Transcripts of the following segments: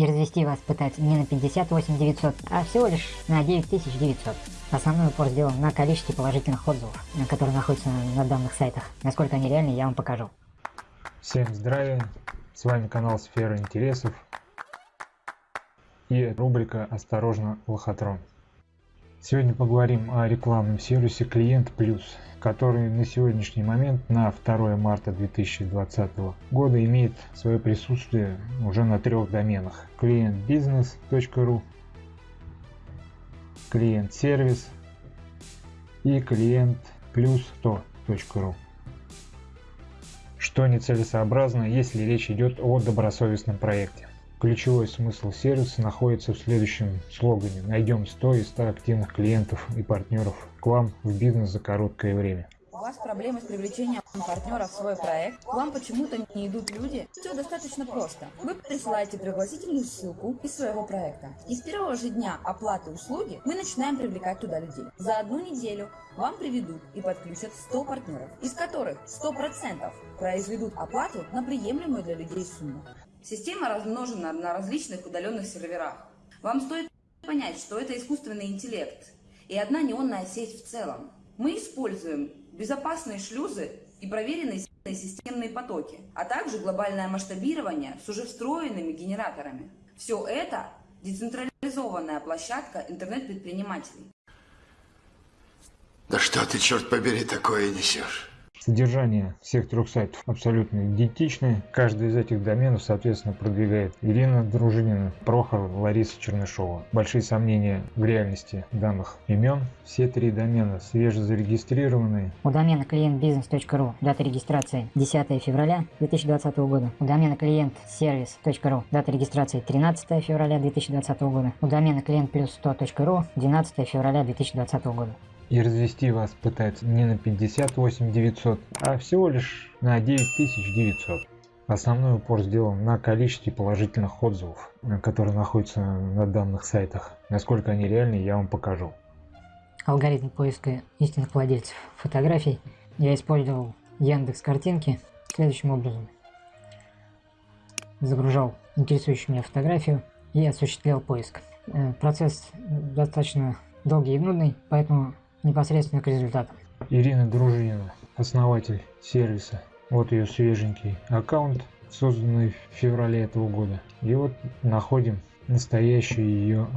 и развести вас пытаются не на 58 900, а всего лишь на 9900. Основной упор сделан на количестве положительных отзывов, которые находятся на данных сайтах. Насколько они реальны, я вам покажу. Всем здравия, с вами канал Сфера Интересов и рубрика «Осторожно, лохотрон». Сегодня поговорим о рекламном сервисе Клиент Плюс, который на сегодняшний момент, на 2 марта 2020 года, имеет свое присутствие уже на трех доменах. клиентбизнес.ру, клиент-сервис и клиент плюс 100.ру. Что нецелесообразно, если речь идет о добросовестном проекте. Ключевой смысл сервиса находится в следующем слогане «Найдем 100 из 100 активных клиентов и партнеров к вам в бизнес за короткое время». У вас проблемы с привлечением партнеров в свой проект, к вам почему-то не идут люди, все достаточно просто. Вы присылаете пригласительную ссылку из своего проекта. И с первого же дня оплаты услуги мы начинаем привлекать туда людей. За одну неделю вам приведут и подключат 100 партнеров, из которых 100% произведут оплату на приемлемую для людей сумму. Система размножена на различных удаленных серверах. Вам стоит понять, что это искусственный интеллект и одна неонная сеть в целом. Мы используем безопасные шлюзы и проверенные системные потоки, а также глобальное масштабирование с уже встроенными генераторами. Все это децентрализованная площадка интернет-предпринимателей. Да что ты, черт побери, такое несешь? Содержание всех трех сайтов абсолютно идентичное. Каждый из этих доменов, соответственно, продвигает Ирина Дружинина, Прохор, Лариса Чернышова. Большие сомнения в реальности данных имен. Все три домена свежезарегистрированные. У домена клиентбизнес.ру дата регистрации 10 февраля 2020 года. У домена клиентсервис.ру дата регистрации 13 февраля 2020 года. У домена клиентплюс100.ру 12 февраля 2020 года и развести вас пытается не на 58 900, а всего лишь на 9900. Основной упор сделан на количестве положительных отзывов, которые находятся на данных сайтах. Насколько они реальны, я вам покажу. Алгоритм поиска истинных владельцев фотографий я использовал Яндекс картинки следующим образом. Загружал интересующую меня фотографию и осуществлял поиск. Э, процесс достаточно долгий и нудный, поэтому непосредственно к результатам. Ирина Дружинина, основатель сервиса. Вот ее свеженький аккаунт, созданный в феврале этого года. И вот находим настоящий ее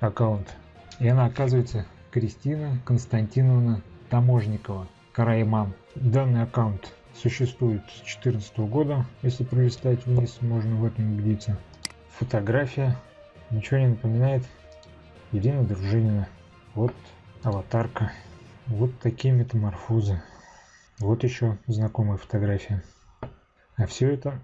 аккаунт. И она оказывается Кристина Константиновна Таможникова, Карайман. Данный аккаунт существует с 2014 года. Если пролистать вниз, можно в этом убедиться. Фотография. Ничего не напоминает. Ирина Дружинина. Вот аватарка. Вот такие метаморфозы. Вот еще знакомая фотография. А все это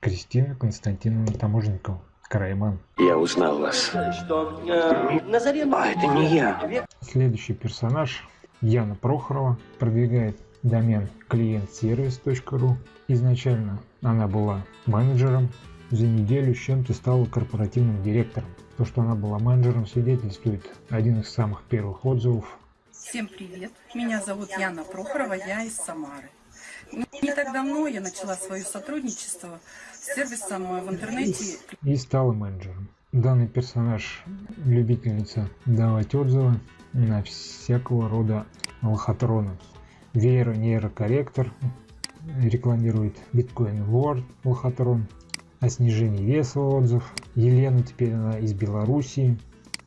Кристина Константиновна Таможникова. Карайман. Я узнал вас. Что? Э, Назарен... А, это не я. Следующий персонаж Яна Прохорова продвигает домен клиентсервис.ру. Изначально она была менеджером, за неделю с чем-то стала корпоративным директором. То, что она была менеджером, свидетельствует один из самых первых отзывов. Всем привет, меня зовут Яна Прохорова, я из Самары. Не так давно я начала свое сотрудничество с сервисом в интернете. И стала менеджером. Данный персонаж любительница давать отзывы на всякого рода лохотроны. Веера нейрокорректор рекламирует биткоин World лохотрон о снижении веса отзыв. Елена теперь она из Белоруссии.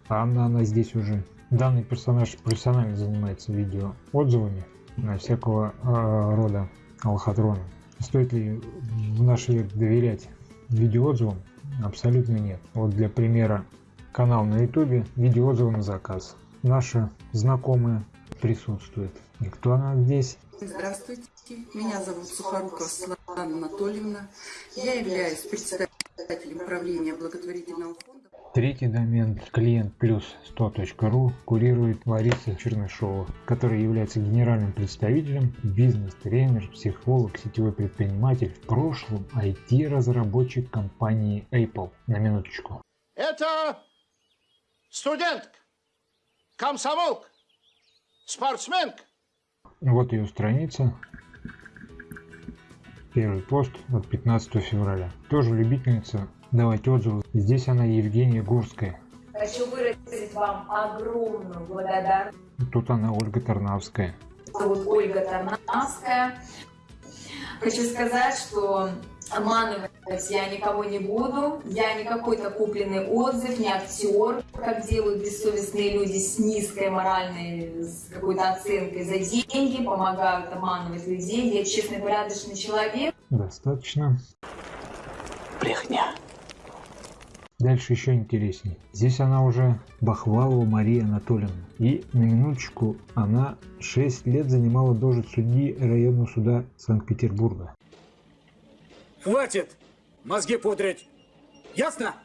Анна она здесь уже. Данный персонаж профессионально занимается видео отзывами на всякого э, рода лохотрона. Стоит ли в наш век доверять видеоотзывам? Абсолютно нет. Вот для примера канал на ютубе видеоотзывы на заказ. Наша знакомая присутствует. И кто она здесь? Здравствуйте, меня зовут Сухорукова Светлана Анатольевна. Я являюсь председателем правления благотворительного фонда. Третий домен клиент плюс 100.ру курирует Лариса Чернышова, которая является генеральным представителем, бизнес-тренер, психолог, сетевой предприниматель, в прошлом IT-разработчик компании Apple. На минуточку. Это студентка, комсомолка, спортсменка, вот ее страница. Первый пост от 15 февраля. Тоже любительница давать отзывы. Здесь она Евгения Гурская. Хочу выразить вам огромную благодарность. Тут она Ольга Тарнавская. Зовут Ольга Тарнавская. Хочу сказать, что обманывать я никого не буду. Я не какой-то купленный отзыв, не актер, как делают бессовестные люди с низкой моральной, с какой-то оценкой за деньги, помогают обманывать людей. Я честный, порядочный человек. Достаточно. Брехня. Дальше еще интереснее. Здесь она уже Бахвалова Мария Анатольевна. И на минуточку она 6 лет занимала должность судьи районного суда Санкт-Петербурга. Хватит мозги пудрить. Ясно?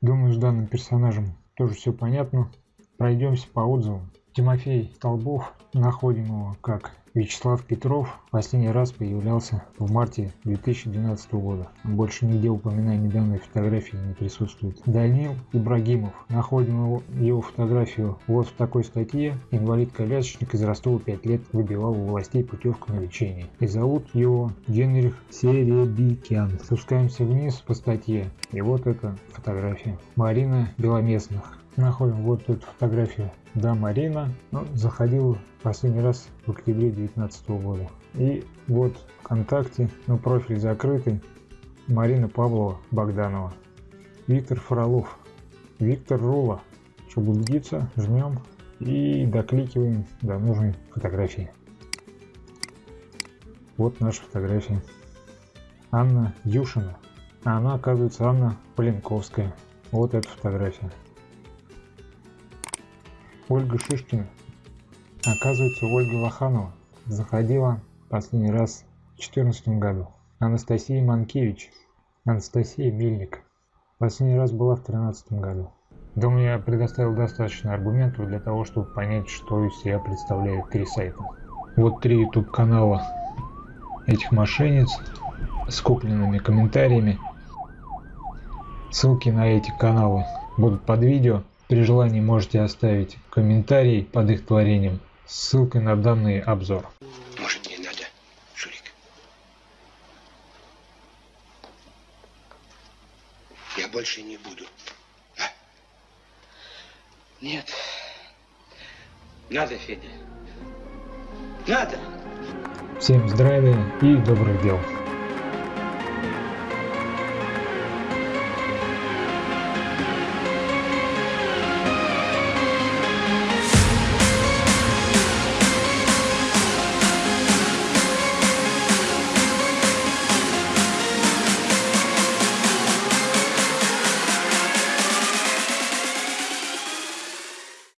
Думаю, с данным персонажем тоже все понятно. Пройдемся по отзывам. Тимофей Столбов, находим его как Вячеслав Петров, последний раз появлялся в марте 2012 года. Больше нигде упоминания данной фотографии не присутствует. Данил Ибрагимов, находим его, его фотографию вот в такой статье. Инвалид-колясочник из Ростова 5 лет выбивал у властей путевку на лечение. И зовут его Генрих Серебикян. Спускаемся вниз по статье. И вот эта фотография. Марина Беломестных находим вот эту фотографию да Марина ну, заходил последний раз в октябре 2019 года. И вот вконтакте ну профиль закрытый Марина Павлова Богданова. Виктор Фролов. Виктор Рула. Чтобы убедиться жмем и докликиваем до нужной фотографии. Вот наша фотография. Анна Юшина. А она оказывается Анна Поленковская вот эта фотография Ольга Шишкина. Оказывается, Ольга Лоханова заходила последний раз в 2014 году. Анастасия Манкевич. Анастасия Мельник. Последний раз была в 2013 году. Думаю, я предоставил достаточно аргументов для того, чтобы понять, что из себя представляют три сайта. Вот три YouTube канала этих мошенниц с купленными комментариями. Ссылки на эти каналы будут под видео. При желании можете оставить комментарий под их творением с ссылкой на данный обзор. Может, не надо, Шурик? Я больше не буду. А? Нет. Надо, Федя. Надо. Всем здравия и добрых дел!